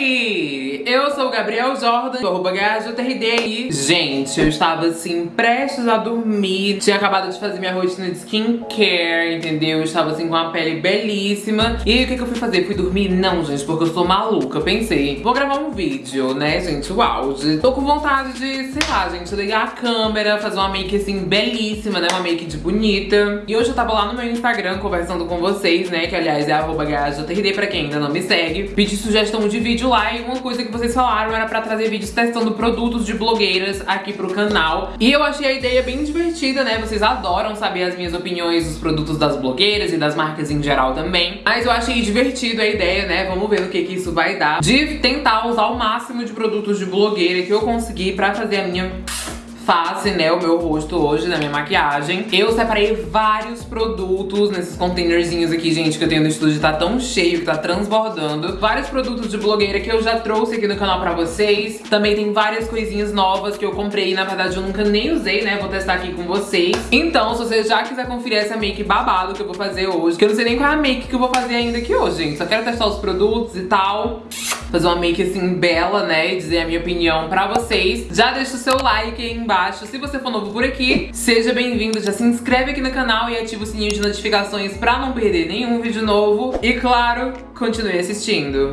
Hey! Sou o Gabriel Jordan, arroba e, gente, eu estava assim, prestes a dormir. Tinha acabado de fazer minha rotina de skincare, entendeu? Eu estava assim com uma pele belíssima. E aí, o que, que eu fui fazer? Fui dormir? Não, gente, porque eu sou maluca. Pensei, vou gravar um vídeo, né, gente? O auge. Tô com vontade de, sei lá, gente, ligar a câmera, fazer uma make assim belíssima, né? Uma make de bonita. E hoje eu tava lá no meu Instagram conversando com vocês, né? Que aliás é arroba pra quem ainda não me segue. Pedi sugestão de vídeo lá e uma coisa que vocês falaram era pra trazer vídeos testando produtos de blogueiras aqui pro canal. E eu achei a ideia bem divertida, né? Vocês adoram saber as minhas opiniões dos produtos das blogueiras e das marcas em geral também. Mas eu achei divertido a ideia, né? Vamos ver no que, que isso vai dar. De tentar usar o máximo de produtos de blogueira que eu conseguir pra fazer a minha face, né, o meu rosto hoje na minha maquiagem. Eu separei vários produtos nesses containerzinhos aqui, gente, que eu tenho no estúdio, tá tão cheio, que tá transbordando. Vários produtos de blogueira que eu já trouxe aqui no canal pra vocês. Também tem várias coisinhas novas que eu comprei, na verdade eu nunca nem usei, né, vou testar aqui com vocês. Então, se você já quiser conferir essa make babado que eu vou fazer hoje, que eu não sei nem qual é a make que eu vou fazer ainda aqui hoje, gente, só quero testar os produtos e tal fazer uma make assim bela, né, e dizer a minha opinião pra vocês. Já deixa o seu like aí embaixo. Se você for novo por aqui, seja bem-vindo. Já se inscreve aqui no canal e ativa o sininho de notificações pra não perder nenhum vídeo novo. E claro, continue assistindo.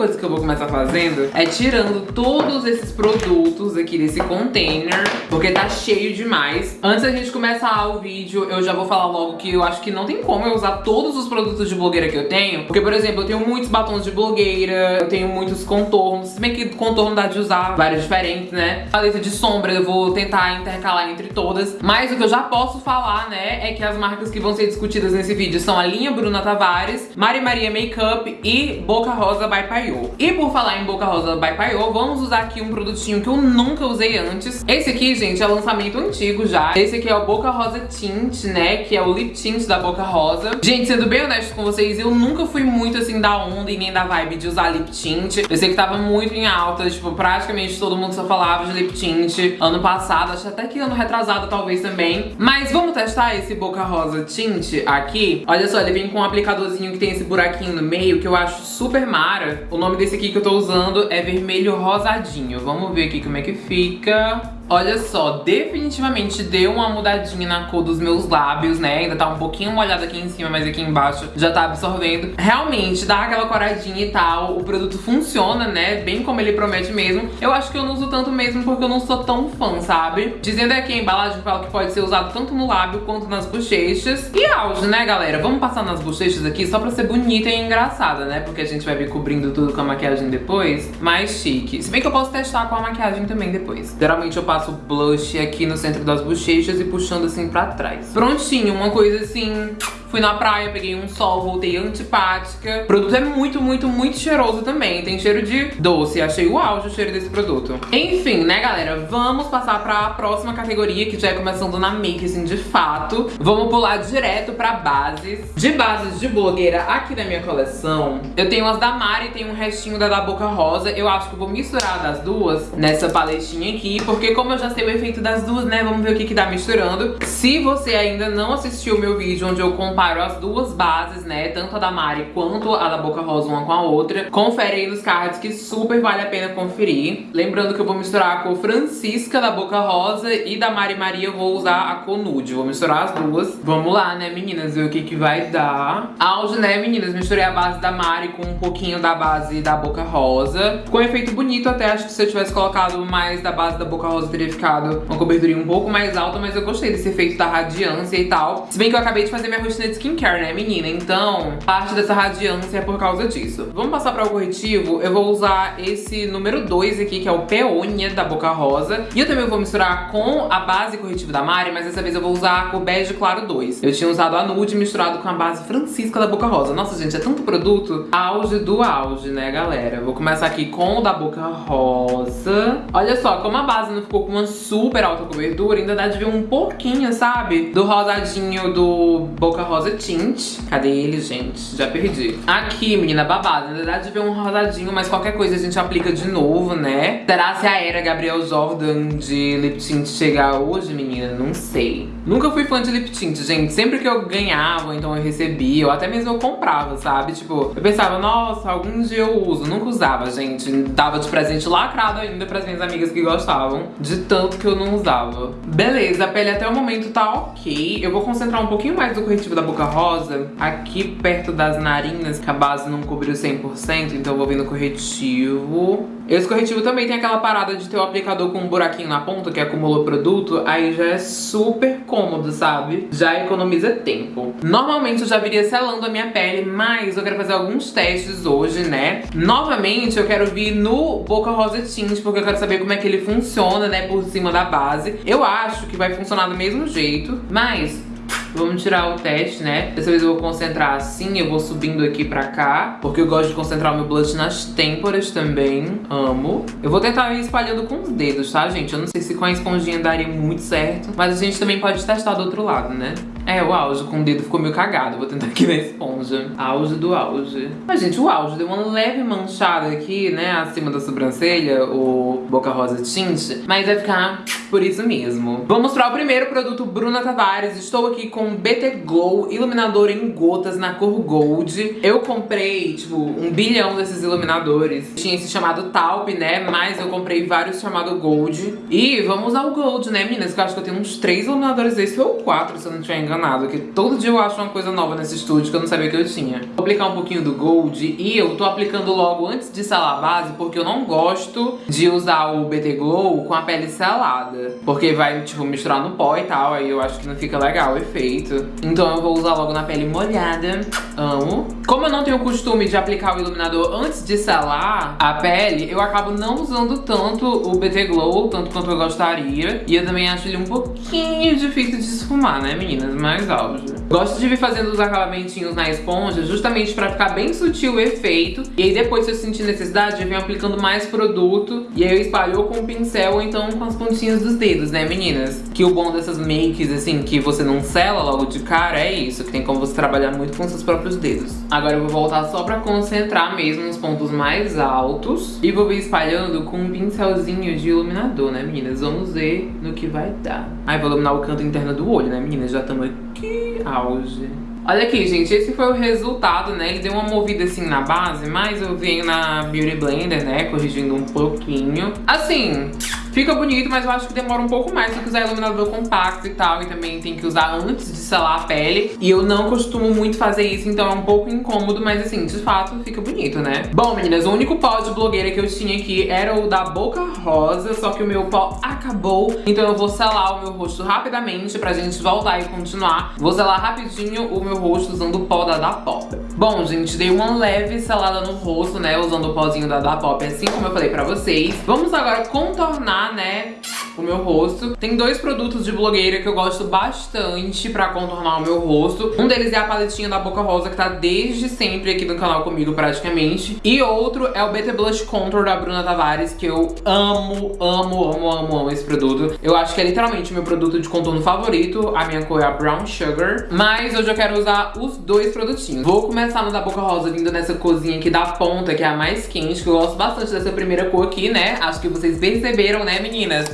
Coisa que eu vou começar fazendo é tirando todos esses produtos aqui desse container, porque tá cheio demais. Antes da gente começar o vídeo, eu já vou falar logo que eu acho que não tem como eu usar todos os produtos de blogueira que eu tenho, porque, por exemplo, eu tenho muitos batons de blogueira, eu tenho muitos contornos, se bem que contorno dá de usar vários diferentes, né? Paleta de sombra eu vou tentar intercalar entre todas, mas o que eu já posso falar, né, é que as marcas que vão ser discutidas nesse vídeo são a linha Bruna Tavares, Mari Maria Makeup e Boca Rosa by E por falar em Boca Rosa by vamos usar aqui um produtinho que eu nunca usei antes. Esse aqui, gente, é lançamento antigo já. Esse aqui é o Boca Rosa Tint, né, que é o lip tint da Boca Rosa. Gente, sendo bem honesto com vocês, eu nunca fui muito assim da onda e nem da vibe de usar lip tint. Eu sei que tava muito em alta, tipo, praticamente todo mundo só falava de lip tint ano passado, acho até que ano retrasado talvez também. Mas vamos testar esse Boca Rosa Tint aqui. Olha só, ele vem com um aplicadorzinho que tem esse buraquinho no meio que eu acho super mara. O nome desse aqui que eu tô usando é vermelho rosadinho. Vamos ver aqui como é que fica. Olha só, definitivamente deu uma mudadinha na cor dos meus lábios, né? Ainda tá um pouquinho molhado aqui em cima, mas aqui embaixo já tá absorvendo. Realmente, dá aquela coradinha e tal. O produto funciona, né? Bem como ele promete mesmo. Eu acho que eu não uso tanto mesmo porque eu não sou tão fã, sabe? Dizendo aqui a embalagem fala que pode ser usado tanto no lábio quanto nas bochechas. E auge, né, galera? Vamos passar nas bochechas aqui só pra ser bonita e engraçada, né? Porque a gente vai vir cobrindo tudo com a maquiagem depois. Mais chique. Se bem que eu posso testar com a maquiagem também depois. Geralmente eu passo passo blush aqui no centro das bochechas e puxando assim pra trás. Prontinho, uma coisa assim Fui na praia, peguei um sol, voltei antipática. O produto é muito, muito, muito cheiroso também. Tem cheiro de doce. Achei o auge o cheiro desse produto. Enfim, né, galera? Vamos passar pra próxima categoria, que já é começando na make, assim, de fato. Vamos pular direto pra bases. De bases de blogueira aqui da minha coleção, eu tenho as da Mari e tem um restinho da da Boca Rosa. Eu acho que vou misturar das duas nessa paletinha aqui, porque como eu já sei o efeito das duas, né, vamos ver o que que dá misturando. Se você ainda não assistiu o meu vídeo onde eu comparo as duas bases, né? Tanto a da Mari quanto a da Boca Rosa uma com a outra. Confere aí nos cards que super vale a pena conferir. Lembrando que eu vou misturar a cor Francisca da Boca Rosa e da Mari Maria eu vou usar a cor Nude. Vou misturar as duas. Vamos lá, né, meninas? Ver o que que vai dar. Auge, né, meninas? Misturei a base da Mari com um pouquinho da base da Boca Rosa. Com um efeito bonito até. Acho que se eu tivesse colocado mais da base da Boca Rosa teria ficado uma cobertura um pouco mais alta. Mas eu gostei desse efeito da radiância e tal. Se bem que eu acabei de fazer minha rotina de skincare, né, menina? Então, parte dessa radiância é por causa disso. Vamos passar para o corretivo. Eu vou usar esse número 2 aqui, que é o Peônia da Boca Rosa. E eu também vou misturar com a base corretivo da Mari, mas dessa vez eu vou usar a cor Bege Claro 2. Eu tinha usado a Nude misturado com a base Francisca da Boca Rosa. Nossa, gente, é tanto produto. Auge do auge, né, galera? Vou começar aqui com o da Boca Rosa. Olha só, como a base não ficou ficou com uma super alta cobertura, ainda dá de ver um pouquinho, sabe? Do rosadinho do Boca Rosa Tint. Cadê ele, gente? Já perdi. Aqui, menina, babada. Ainda dá de ver um rosadinho, mas qualquer coisa a gente aplica de novo, né? Será se a era Gabriel Jordan de lip tint chegar hoje, menina? Não sei. Nunca fui fã de lip tint, gente. Sempre que eu ganhava, então eu recebia, ou até mesmo eu comprava, sabe? Tipo, eu pensava, nossa, algum dia eu uso. Nunca usava, gente. Dava de presente lacrado ainda pras minhas amigas que gostavam, de tanto que eu não usava. Beleza, a pele até o momento tá ok. Eu vou concentrar um pouquinho mais do corretivo da Boca Rosa aqui perto das narinas, que a base não cobriu 100%, então eu vou vir no corretivo. Esse corretivo também tem aquela parada de ter o aplicador com um buraquinho na ponta, que acumulou produto, aí já é super cômodo, sabe? Já economiza tempo. Normalmente eu já viria selando a minha pele, mas eu quero fazer alguns testes hoje, né? Novamente eu quero vir no Boca Rosa Tint, porque eu quero saber como é que ele funciona, né, por cima da base. Eu acho que vai funcionar do mesmo jeito, mas Vamos tirar o teste, né? Dessa vez eu vou concentrar assim, eu vou subindo aqui pra cá, porque eu gosto de concentrar o meu blush nas têmporas também. Amo. Eu vou tentar ir espalhando com os dedos, tá, gente? Eu não sei se com a esponjinha daria muito certo, mas a gente também pode testar do outro lado, né? É, o auge com o dedo ficou meio cagado. Vou tentar aqui na esponja. Auge do auge. Mas, gente, o auge deu uma leve manchada aqui, né? Acima da sobrancelha, o Boca Rosa Tint. Mas vai ficar por isso mesmo. Vou mostrar o primeiro produto Bruna Tavares. Estou aqui com BT Glow Iluminador em gotas na cor Gold. Eu comprei, tipo, um bilhão desses iluminadores. Tinha esse chamado Taupe, né? Mas eu comprei vários chamado Gold. E vamos usar o Gold, né, meninas? Que eu acho que eu tenho uns três iluminadores desses, ou quatro, se eu não estiver enganado. Que todo dia eu acho uma coisa nova nesse estúdio que eu não sabia que eu tinha. Vou aplicar um pouquinho do Gold e eu tô aplicando logo antes de selar a base, porque eu não gosto de usar o BT Glow com a pele selada. Porque vai, tipo, misturar no pó e tal, aí eu acho que não fica legal o efeito. Então eu vou usar logo na pele molhada. Amo. Como eu não tenho o costume de aplicar o iluminador antes de selar a pele, eu acabo não usando tanto o BT Glow, tanto quanto eu gostaria. E eu também acho ele um pouquinho difícil de esfumar, né, meninas? Mais auge. Gosto de vir fazendo os acabamentinhos na esponja, justamente pra ficar bem sutil o efeito. E aí depois, se eu sentir necessidade, eu venho aplicando mais produto. E aí eu espalho com o pincel ou então com as pontinhas do dos dedos, né, meninas? Que o bom dessas makes, assim, que você não sela logo de cara é isso, que tem como você trabalhar muito com seus próprios dedos. Agora eu vou voltar só pra concentrar mesmo nos pontos mais altos e vou vir espalhando com um pincelzinho de iluminador, né, meninas? Vamos ver no que vai dar. Aí vou iluminar o canto interno do olho, né, meninas? Já estamos aqui, auge. Olha aqui, gente, esse foi o resultado, né? Ele deu uma movida assim na base, mas eu venho na Beauty Blender, né? Corrigindo um pouquinho. Assim, Fica bonito, mas eu acho que demora um pouco mais do que usar iluminador compacto e tal. E também tem que usar antes de selar a pele. E eu não costumo muito fazer isso, então é um pouco incômodo. Mas assim, de fato, fica bonito, né? Bom, meninas, o único pó de blogueira que eu tinha aqui era o da Boca Rosa. Só que o meu pó acabou. Então eu vou selar o meu rosto rapidamente pra gente voltar e continuar. Vou selar rapidinho o meu rosto usando o pó da Da Pop. Bom, gente, dei uma leve selada no rosto, né? Usando o pozinho da Da Pop, assim como eu falei pra vocês. Vamos agora contornar né, o meu rosto. Tem dois produtos de blogueira que eu gosto bastante pra contornar o meu rosto. Um deles é a paletinha da Boca Rosa, que tá desde sempre aqui no canal comigo, praticamente. E outro é o BT Blush Contour da Bruna Tavares, que eu amo, amo, amo, amo, amo esse produto. Eu acho que é literalmente o meu produto de contorno favorito. A minha cor é a Brown Sugar. Mas hoje eu quero usar os dois produtinhos. Vou começar no da Boca Rosa, vindo nessa corzinha aqui da ponta, que é a mais quente, que eu gosto bastante dessa primeira cor aqui, né? Acho que vocês perceberam, né, meninas?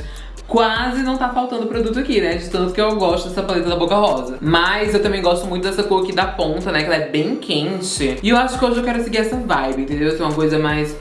quase não tá faltando produto aqui, né? De tanto que eu gosto dessa paleta da Boca Rosa. Mas eu também gosto muito dessa cor aqui da ponta, né? Que ela é bem quente. E eu acho que hoje eu quero seguir essa vibe, entendeu? Ser uma coisa mais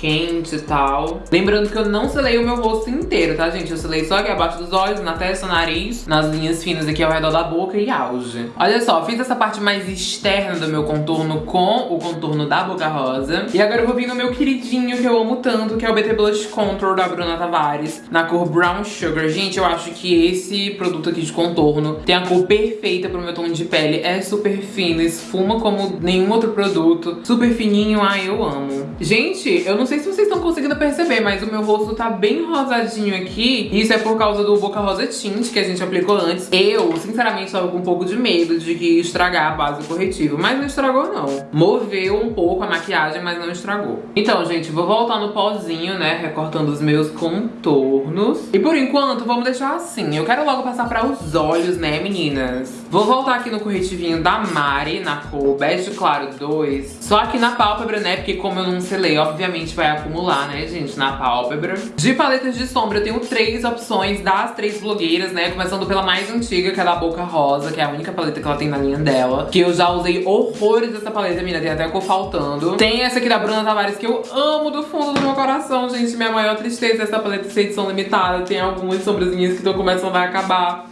quente e tal. Lembrando que eu não selei o meu rosto inteiro, tá, gente? Eu selei só aqui abaixo dos olhos, na testa, nariz, nas linhas finas aqui ao redor da boca e auge. Olha só, fiz essa parte mais externa do meu contorno com o contorno da Boca Rosa. E agora eu vou vir no meu queridinho que eu amo tanto, que é o BT Blush Contour da Bruna Tavares, na cor Brown Sugar. Gente, eu acho que esse produto aqui de contorno tem a cor perfeita pro meu tom de pele. É super fino, esfuma como nenhum outro produto. Super fininho, ai, eu amo. Gente, eu não sei se vocês estão conseguindo perceber, mas o meu rosto tá bem rosadinho aqui. Isso é por causa do Boca Rosa Tint que a gente aplicou antes. Eu, sinceramente, tava com um pouco de medo de que estragar a base corretiva, mas não estragou não. Moveu um pouco a maquiagem, mas não estragou. Então, gente, vou voltar no pozinho, né, recortando os meus contornos. E por enquanto, vamos deixar assim. Eu quero logo passar para os olhos, né, meninas? Vou voltar aqui no corretivinho da Mari, na cor Bege Claro 2. Só aqui na pálpebra, né, porque como eu não selei, obviamente vai acumular, né, gente, na pálpebra. De paletas de sombra, eu tenho três opções das três blogueiras, né, começando pela mais antiga, que é da Boca Rosa, que é a única paleta que ela tem na linha dela. Que eu já usei horrores dessa paleta, menina, tem até cor faltando. Tem essa aqui da Bruna Tavares, que eu amo do fundo do meu coração, gente. Minha maior tristeza é essa paleta ser edição limitada. Tem algumas sombrazinhas que estão começando a acabar.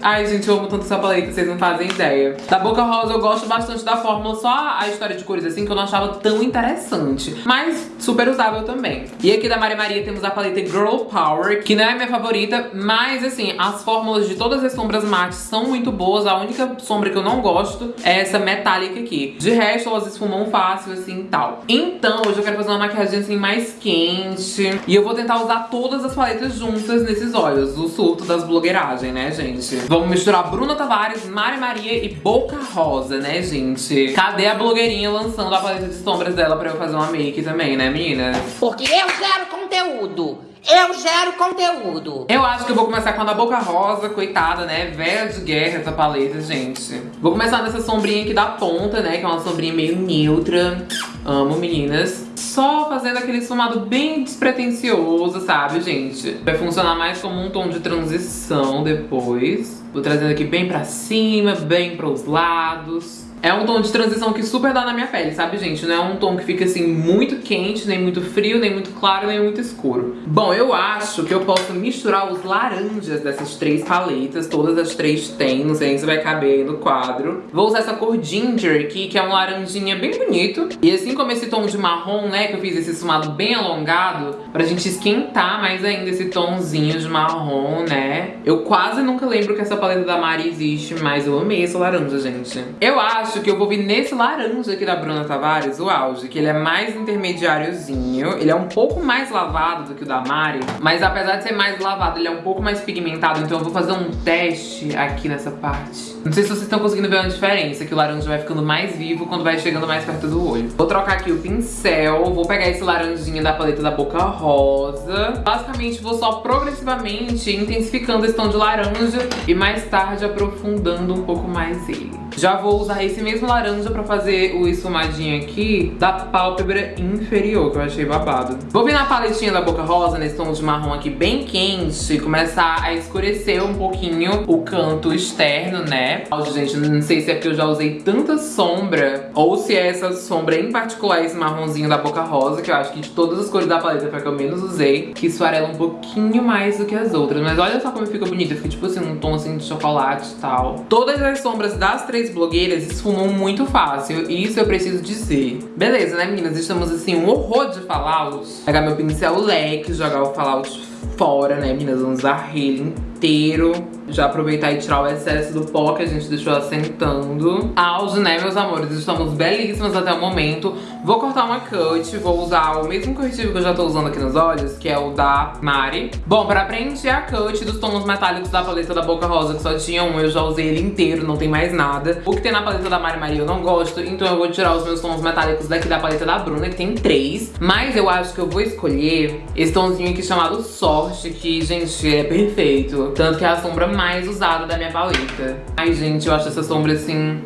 Ai, gente, eu amo tanto essa paleta, vocês não fazem ideia. Da Boca Rosa eu gosto bastante da fórmula, só a história de cores assim que eu não achava tão interessante. Mas super usável também. E aqui da Maria Maria temos a paleta Girl Power, que não é a minha favorita, mas assim, as fórmulas de todas as sombras mates são muito boas. A única sombra que eu não gosto é essa metálica aqui. De resto, elas esfumam fácil assim e tal. Então, hoje eu quero fazer uma maquiagem assim mais quente. E eu vou tentar usar todas as paletas juntas nesses olhos. O surto das blogueiragens, né, gente? Vamos misturar Bruna Tavares, Mari Maria e Boca Rosa, né, gente? Cadê a blogueirinha lançando a paleta de sombras dela pra eu fazer uma make também, né, meninas? Porque eu gero conteúdo. Eu gero conteúdo. Eu acho que eu vou começar com a da Boca Rosa, coitada, né? Velha de guerra essa paleta, gente. Vou começar nessa sombrinha aqui da ponta, né? Que é uma sombrinha meio neutra. Amo, meninas. Só fazendo aquele esfumado bem despretensioso, sabe, gente? Vai funcionar mais como um tom de transição depois. Vou trazendo aqui bem pra cima, bem pros lados. É um tom de transição que super dá na minha pele, sabe, gente? Não é um tom que fica, assim, muito quente, nem muito frio, nem muito claro, nem muito escuro. Bom, eu acho que eu posso misturar os laranjas dessas três paletas. Todas as três têm, não sei se vai caber aí no quadro. Vou usar essa cor Ginger aqui, que é um laranjinha bem bonito. E assim como esse tom de marrom, né, que eu fiz esse esfumado bem alongado, pra gente esquentar mais ainda esse tomzinho de marrom, né? Eu quase nunca lembro que essa paleta da Mari existe, mas eu amei essa laranja, gente. Eu acho acho que eu vou vir nesse laranja aqui da Bruna Tavares, o auge, que ele é mais intermediáriozinho. Ele é um pouco mais lavado do que o da Mari, mas apesar de ser mais lavado, ele é um pouco mais pigmentado, então eu vou fazer um teste aqui nessa parte. Não sei se vocês estão conseguindo ver uma diferença, que o laranja vai ficando mais vivo quando vai chegando mais perto do olho. Vou trocar aqui o pincel, vou pegar esse laranjinha da paleta da Boca Rosa. Basicamente, vou só progressivamente intensificando esse tom de laranja e mais tarde aprofundando um pouco mais ele. Já vou usar esse mesmo laranja pra fazer o esfumadinho aqui da pálpebra inferior, que eu achei babado. Vou vir na paletinha da Boca Rosa, nesse tom de marrom aqui bem quente, começar a escurecer um pouquinho o canto externo, né? Gente, não sei se é porque eu já usei tanta sombra, ou se é essa sombra em particular, esse marronzinho da Boca Rosa, que eu acho que de todas as cores da paleta foi a que eu menos usei, que esfarela um pouquinho mais do que as outras. Mas olha só como fica bonita, fica tipo assim, um tom assim de chocolate e tal. Todas as sombras das três blogueiras esfumam muito fácil, e isso eu preciso dizer. Beleza, né, meninas? Estamos assim, um horror de fallout. Pegar meu pincel leque, jogar o fallout fora, né, meninas? Vamos varrer ele inteiro. Já aproveitar e tirar o excesso do pó que a gente deixou assentando. Auge, né, meus amores? Estamos belíssimas até o momento. Vou cortar uma cut, vou usar o mesmo corretivo que eu já tô usando aqui nos olhos, que é o da Mari. Bom, pra preencher a cut dos tons metálicos da paleta da Boca Rosa, que só tinha um, eu já usei ele inteiro, não tem mais nada. O que tem na paleta da Mari Maria eu não gosto, então eu vou tirar os meus tons metálicos daqui da paleta da Bruna, que tem três. Mas eu acho que eu vou escolher esse tomzinho aqui chamado Sorte, que, gente, é perfeito. Tanto que é a sombra mais usada da minha paleta. Ai, gente, eu acho essa sombra, assim,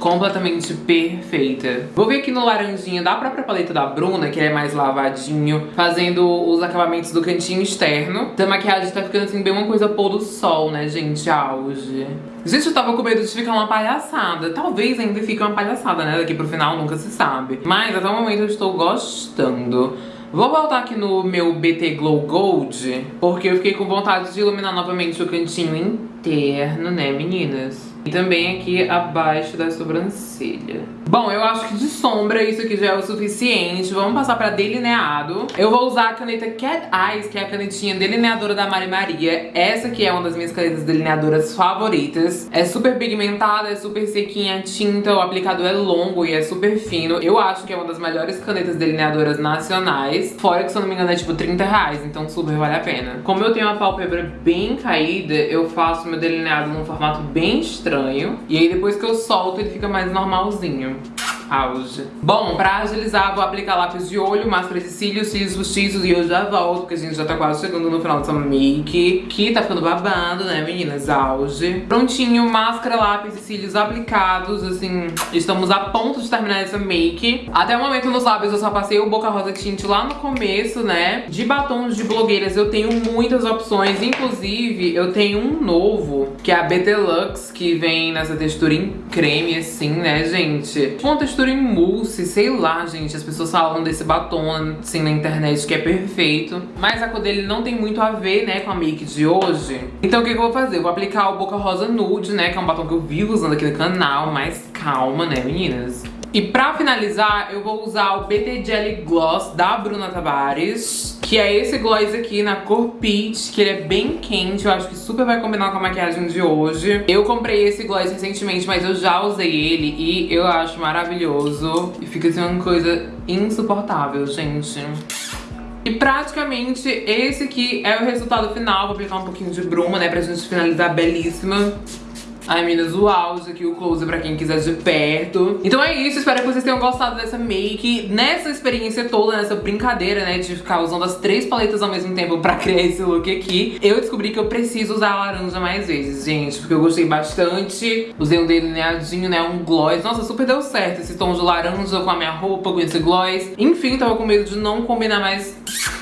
completamente perfeita. Vou vir aqui no laranjinha da própria paleta da Bruna, que é mais lavadinho, fazendo os acabamentos do cantinho externo. A maquiagem tá ficando assim bem uma coisa pôr do sol, né, gente? Auge. Gente, eu tava com medo de ficar uma palhaçada. Talvez ainda fique uma palhaçada, né? Daqui pro final nunca se sabe. Mas até o momento eu estou gostando. Vou voltar aqui no meu BT Glow Gold, porque eu fiquei com vontade de iluminar novamente o cantinho interno, né, meninas? E também aqui abaixo da sobrancelha. Bom, eu acho que de sombra isso aqui já é o suficiente. Vamos passar pra delineado. Eu vou usar a caneta Cat Eyes, que é a canetinha delineadora da Mari Maria. Essa aqui é uma das minhas canetas delineadoras favoritas. É super pigmentada, é super sequinha a tinta, o aplicador é longo e é super fino. Eu acho que é uma das melhores canetas delineadoras nacionais. Fora que, se eu não me engano, é tipo 30 reais, então super vale a pena. Como eu tenho uma pálpebra bem caída, eu faço meu delineado num formato bem estranho. E aí depois que eu solto, ele fica mais normalzinho Thank you. Auge. Bom, pra agilizar, vou aplicar lápis de olho, máscara de cílios, cílios postiços e eu já volto, porque a gente já tá quase chegando no final dessa make, que tá ficando babando, né, meninas? Auge. Prontinho, máscara, lápis e cílios aplicados, assim, estamos a ponto de terminar essa make. Até o momento nos lábios eu só passei o Boca Rosa Tint lá no começo, né? De batons de blogueiras eu tenho muitas opções, inclusive eu tenho um novo, que é a BT Lux, que vem nessa textura em creme, assim, né, gente? Uma textura textura em mousse, sei lá, gente. As pessoas falam desse batom, assim, na internet, que é perfeito. Mas a cor dele não tem muito a ver, né, com a make de hoje. Então o que, que eu vou fazer? Eu vou aplicar o Boca Rosa Nude, né, que é um batom que eu vivo usando aqui no canal. Mas calma, né, meninas? E pra finalizar, eu vou usar o BT Jelly Gloss da Bruna Tavares que é esse gloss aqui na cor Peach, que ele é bem quente, eu acho que super vai combinar com a maquiagem de hoje. Eu comprei esse gloss recentemente, mas eu já usei ele e eu acho maravilhoso. E fica assim uma coisa insuportável, gente. E praticamente esse aqui é o resultado final. Vou aplicar um pouquinho de bruma, né, pra gente finalizar belíssima. Ai, meninas, o auge aqui, o close pra quem quiser de perto. Então é isso, espero que vocês tenham gostado dessa make. Nessa experiência toda, nessa brincadeira, né, de ficar usando as três paletas ao mesmo tempo pra criar esse look aqui, eu descobri que eu preciso usar a laranja mais vezes, gente, porque eu gostei bastante. Usei um delineadinho, né, um gloss. Nossa, super deu certo esse tom de laranja com a minha roupa, com esse gloss. Enfim, tava com medo de não combinar mais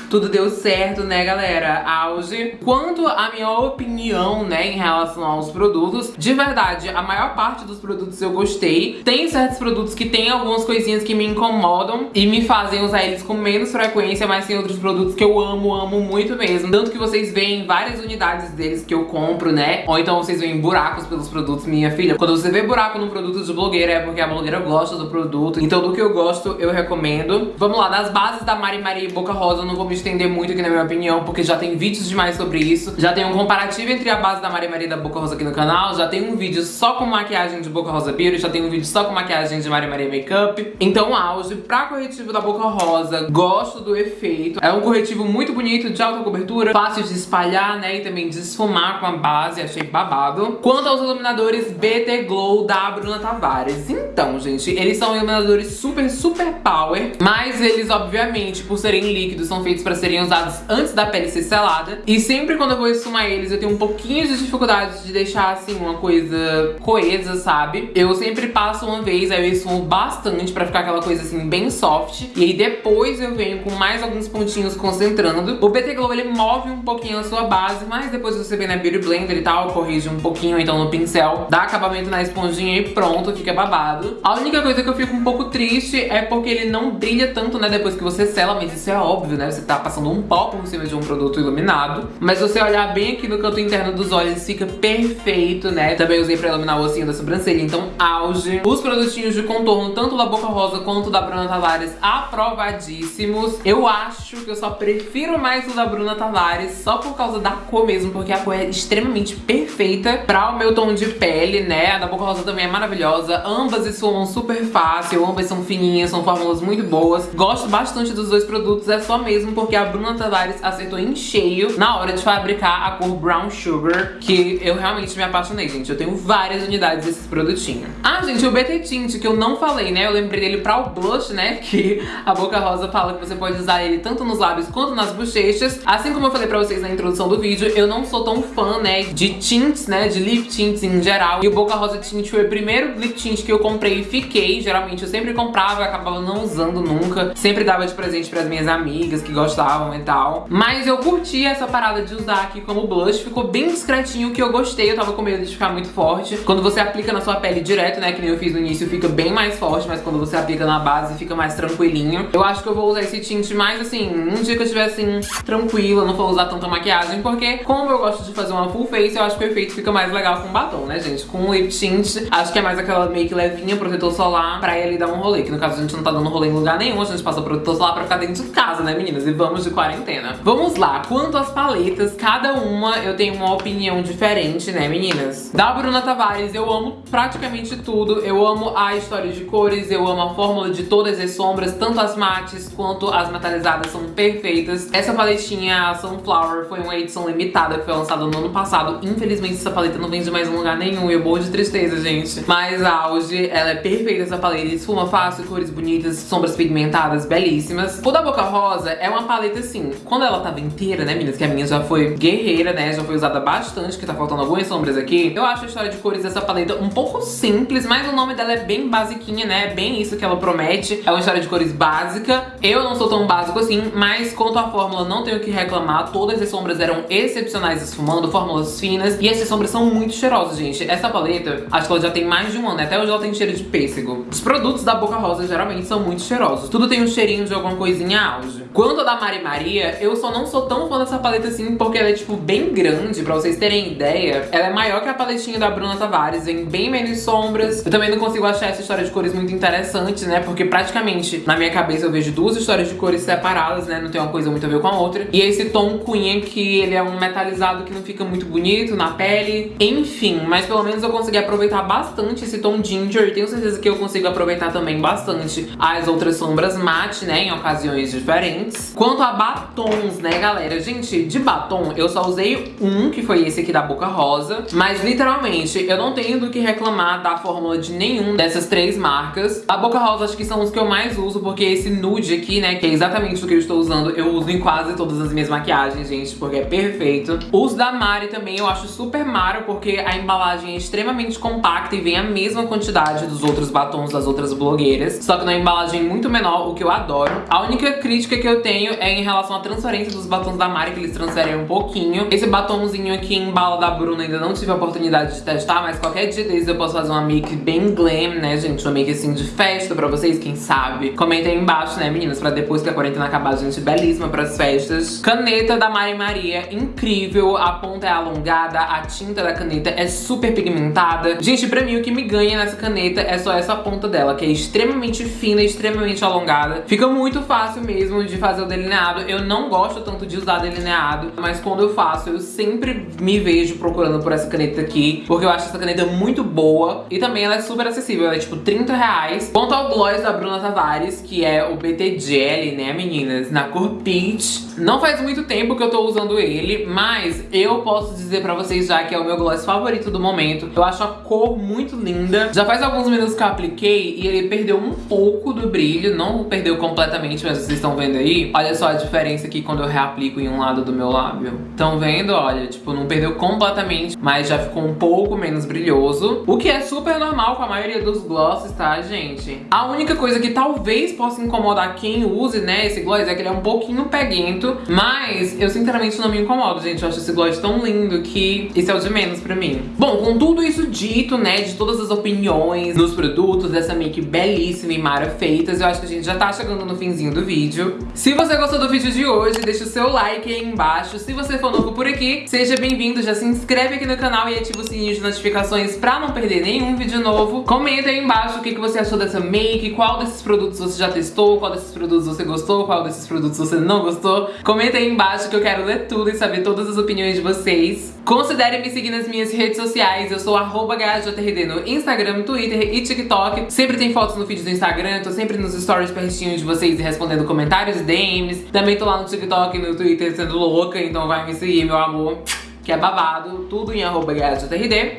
tudo deu certo, né, galera? Auge. Quanto à minha opinião, né, em relação aos produtos, de verdade, a maior parte dos produtos eu gostei. Tem certos produtos que tem algumas coisinhas que me incomodam e me fazem usar eles com menos frequência, mas tem outros produtos que eu amo, amo muito mesmo. Tanto que vocês veem várias unidades deles que eu compro, né? Ou então vocês veem buracos pelos produtos, minha filha. Quando você vê buraco no produto de blogueira é porque a blogueira gosta do produto. Então do que eu gosto, eu recomendo. Vamos lá, das bases da Mari Maria e Boca Rosa, eu não vou me estender muito aqui na minha opinião, porque já tem vídeos demais sobre isso. Já tem um comparativo entre a base da Maria Maria da Boca Rosa aqui no canal, já tem um vídeo só com maquiagem de Boca Rosa Beauty, já tem um vídeo só com maquiagem de Maria Maria Makeup. Então, auge pra corretivo da Boca Rosa, gosto do efeito. É um corretivo muito bonito, de alta cobertura, fácil de espalhar, né, e também de esfumar com a base, achei babado. Quanto aos iluminadores BT Glow da Bruna Tavares. Então, gente, eles são iluminadores super, super power, mas eles, obviamente, por serem líquidos, são feitos pra serem usados antes da pele ser selada. E sempre quando eu vou esfumar eles, eu tenho um pouquinho de dificuldade de deixar, assim, uma coisa coesa, sabe? Eu sempre passo uma vez, aí eu esfumo bastante pra ficar aquela coisa, assim, bem soft. E aí depois eu venho com mais alguns pontinhos concentrando. O BT Glow, ele move um pouquinho a sua base, mas depois você vem na Beauty Blender e tal, corrige um pouquinho, então no pincel, dá acabamento na esponjinha e pronto, fica babado. A única coisa que eu fico um pouco triste é porque ele não brilha tanto, né, depois que você sela, mas isso é óbvio, né? Você tá passando um pó por cima de um produto iluminado. Mas você olhar bem aqui no canto interno dos olhos, fica perfeito, né? Também usei pra iluminar o ossinho da sobrancelha, então auge. Os produtinhos de contorno, tanto da Boca Rosa quanto da Bruna Tavares, aprovadíssimos. Eu acho que eu só prefiro mais o da Bruna Tavares, só por causa da cor mesmo, porque a cor é extremamente perfeita pra o meu tom de pele, né? A da Boca Rosa também é maravilhosa. Ambas esfumam super fácil, ambas são fininhas, são fórmulas muito boas. Gosto bastante dos dois produtos, é só mesmo porque a Bruna Tavares acertou em cheio na hora de fabricar a cor Brown Sugar, que eu realmente me apaixonei, gente. Eu tenho várias unidades desses produtinhos. Ah, gente, o BT Tint, que eu não falei, né? Eu lembrei dele pra o blush, né? Que a Boca Rosa fala que você pode usar ele tanto nos lábios quanto nas bochechas. Assim como eu falei pra vocês na introdução do vídeo, eu não sou tão fã, né, de tints, né, de lip tints em geral. E o Boca Rosa Tint foi o primeiro lip tint que eu comprei e fiquei. Geralmente eu sempre comprava, acabava não usando nunca. Sempre dava de presente pras minhas amigas que gostam gostavam e tal. Mas eu curti essa parada de usar aqui como blush, ficou bem discretinho, que eu gostei, eu tava com medo de ficar muito forte. Quando você aplica na sua pele direto, né, que nem eu fiz no início, fica bem mais forte, mas quando você aplica na base fica mais tranquilinho. Eu acho que eu vou usar esse tint mais assim, um dia que eu estiver assim, tranquila, não vou usar tanta maquiagem, porque como eu gosto de fazer uma full face, eu acho que o efeito fica mais legal com batom, né, gente? Com lip tint, acho que é mais aquela make levinha, protetor solar, pra ir ali dar um rolê, que no caso a gente não tá dando rolê em lugar nenhum, a gente passa protetor solar pra ficar dentro de casa, né, meninas? E vamos de quarentena. Vamos lá, quanto às paletas, cada uma eu tenho uma opinião diferente, né, meninas? Da Bruna Tavares, eu amo praticamente tudo. Eu amo a história de cores, eu amo a fórmula de todas as sombras, tanto as mates quanto as metalizadas são perfeitas. Essa paletinha, a Sunflower, foi uma edição limitada que foi lançada no ano passado. Infelizmente, essa paleta não vende mais em lugar nenhum eu morro de tristeza, gente. Mas auge, ela é perfeita essa paleta, esfuma fácil, cores bonitas, sombras pigmentadas, belíssimas. O da Boca Rosa é uma paleta assim, quando ela tava inteira, né, meninas, que a minha já foi guerreira, né, já foi usada bastante, que tá faltando algumas sombras aqui. Eu acho a história de cores dessa paleta um pouco simples, mas o nome dela é bem basiquinha, né, é bem isso que ela promete. É uma história de cores básica. Eu não sou tão básico assim, mas quanto à fórmula, não tenho o que reclamar. Todas as sombras eram excepcionais esfumando, fórmulas finas. E essas sombras são muito cheirosas, gente. Essa paleta, acho que ela já tem mais de um ano, né? Até hoje ela tem cheiro de pêssego. Os produtos da Boca Rosa geralmente são muito cheirosos. Tudo tem um cheirinho de alguma coisinha auge. Quanto a da Mari Maria, eu só não sou tão fã dessa paleta assim, porque ela é, tipo, bem grande, pra vocês terem ideia. Ela é maior que a paletinha da Bruna Tavares, vem bem menos sombras. Eu também não consigo achar essa história de cores muito interessante, né? Porque praticamente, na minha cabeça, eu vejo duas histórias de cores separadas, né? Não tem uma coisa muito a ver com a outra. E esse tom cunha, que ele é um metalizado que não fica muito bonito na pele. Enfim, mas pelo menos eu consegui aproveitar bastante esse tom ginger. E tenho certeza que eu consigo aproveitar também bastante as outras sombras mate, né? Em ocasiões diferentes. Quanto a batons, né, galera? Gente, de batom, eu só usei um, que foi esse aqui da Boca Rosa. Mas, literalmente, eu não tenho do que reclamar da fórmula de nenhum dessas três marcas. A Boca Rosa acho que são os que eu mais uso, porque esse nude aqui, né, que é exatamente o que eu estou usando, eu uso em quase todas as minhas maquiagens, gente, porque é perfeito. Os da Mari também eu acho super maro, porque a embalagem é extremamente compacta e vem a mesma quantidade dos outros batons das outras blogueiras, só que na embalagem muito menor, o que eu adoro. A única crítica que eu tenho é em relação à transferência dos batons da Mari, que eles transferem um pouquinho. Esse batomzinho aqui em bala da Bruna ainda não tive a oportunidade de testar, mas qualquer dia desses eu posso fazer uma make bem glam, né, gente? Uma make assim de festa pra vocês, quem sabe. Comentem aí embaixo, né, meninas? Pra depois que a quarentena acabar, gente belíssima pras festas. Caneta da Mari Maria, incrível. A ponta é alongada, a tinta da caneta é super pigmentada. Gente, pra mim o que me ganha nessa caneta é só essa ponta dela, que é extremamente fina, extremamente alongada. Fica muito fácil mesmo de fazer o delineado. Eu não gosto tanto de usar delineado, mas quando eu faço, eu sempre me vejo procurando por essa caneta aqui, porque eu acho essa caneta muito boa e também ela é super acessível, ela é tipo 30 reais. Quanto ao gloss da Bruna Tavares, que é o BT Jelly, né, meninas, na cor Peach. Não faz muito tempo que eu tô usando ele, mas eu posso dizer pra vocês já que é o meu gloss favorito do momento. Eu acho a cor muito linda. Já faz alguns minutos que eu apliquei e ele perdeu um pouco do brilho, não perdeu completamente, mas vocês estão vendo aí. Olha só a diferença aqui quando eu reaplico em um lado do meu lábio. Estão vendo? Olha, tipo, não perdeu completamente, mas já ficou um pouco menos brilhoso. O que é super normal com a maioria dos glosses, tá, gente? A única coisa que talvez possa incomodar quem use, né, esse gloss é que ele é um pouquinho peguento, mas eu sinceramente não me incomodo, gente. Eu acho esse gloss tão lindo que isso é o de menos pra mim. Bom, com tudo isso dito, né, de todas as opiniões nos produtos dessa make belíssima e mara feitas, eu acho que a gente já tá chegando no finzinho do vídeo. Se você gostou do vídeo de hoje, deixa o seu like aí embaixo. Se você for novo por aqui, seja bem-vindo, já se inscreve aqui no canal e ativa o sininho de notificações pra não perder nenhum vídeo novo. Comenta aí embaixo o que, você achou dessa make, qual desses produtos você já testou, qual desses produtos você gostou, qual desses produtos você não gostou. Comenta aí embaixo que eu quero ler tudo e saber todas as opiniões de vocês. Considere me seguir nas minhas redes sociais, eu sou arroba no Instagram, Twitter e TikTok. Sempre tem fotos no feed do Instagram, tô sempre nos stories pertinho de vocês e respondendo comentários e DMs. Também tô lá no TikTok e no Twitter sendo louca, então vai me seguir, meu amor que é babado, tudo em arroba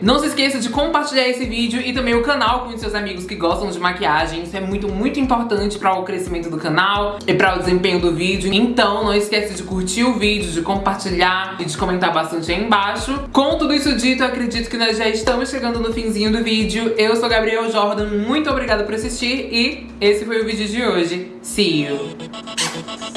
Não se esqueça de compartilhar esse vídeo e também o canal com os seus amigos que gostam de maquiagem. Isso é muito, muito importante para o crescimento do canal e para o desempenho do vídeo. Então não esqueça de curtir o vídeo, de compartilhar e de comentar bastante aí embaixo. Com tudo isso dito, acredito que nós já estamos chegando no finzinho do vídeo. Eu sou Gabriel Jordan, muito obrigada por assistir e esse foi o vídeo de hoje. See you!